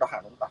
到海龙大